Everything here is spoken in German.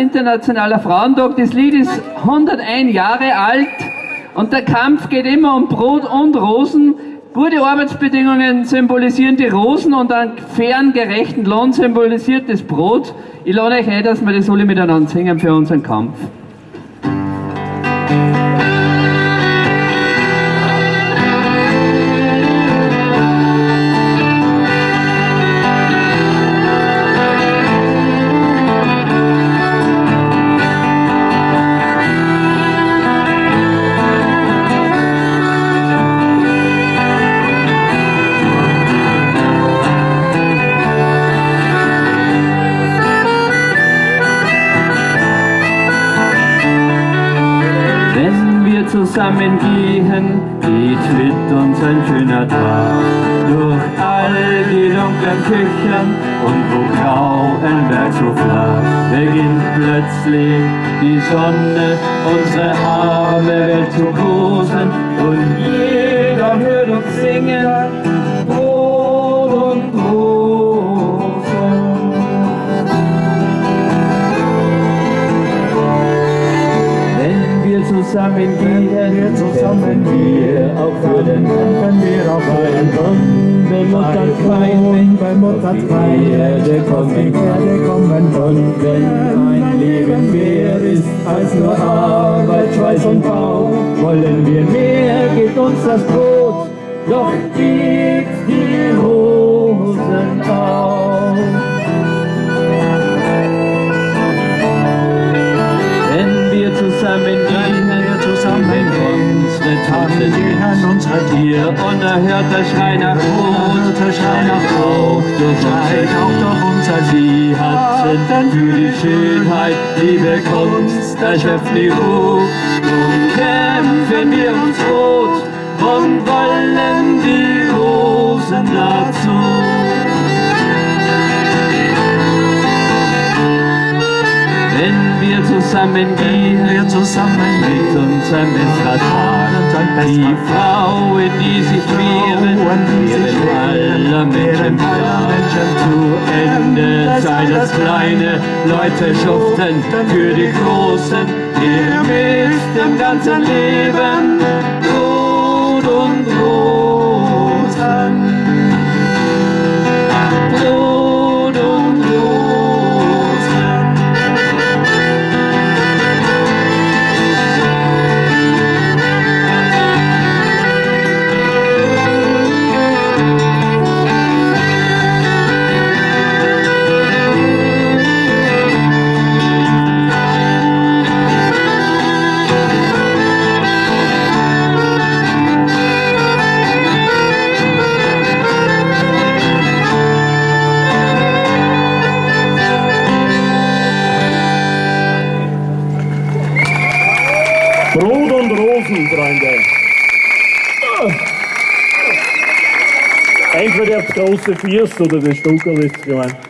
Internationaler Frauentag. Das Lied ist 101 Jahre alt und der Kampf geht immer um Brot und Rosen. Gute Arbeitsbedingungen symbolisieren die Rosen und einen fairen, gerechten Lohn symbolisiert das Brot. Ich lade euch ein, dass wir das alle miteinander singen für unseren Kampf. Zusammen gehen, geht mit uns ein schöner Tag. Durch all die dunklen Küchen und wo grau ein Berg so flach, beginnt plötzlich die Sonne, unsere arme Welt zu großen und jeder hört uns singen, zusammen gehen, wir zusammen wir auch für den wenn wir auf einen Wenn Mutter kein, wenn Mutter kein, Erde kommen, Erde kommen und wenn ein Leben mehr ist als nur Arbeit, Schweiß und Bau, wollen wir mehr, gibt uns das Brot, doch die Taten gehen unsere Tier unerhörter Schrei nach Brot, Schrei nach Brot, schreit auch doch unser Sie Herzen für die Schönheit, Liebe, Kunst, erschöpft die Ruhe. Zusammen gehen, wir zusammen mit unserem Tag. Die Frauen, die sich wehren, wehren aller Menschen zu Ende. Sei das kleine Leute schuften für die Großen, ihr mit dem ganzen Leben Entweder das große Fürst oder das Stuckerl ist gemeint.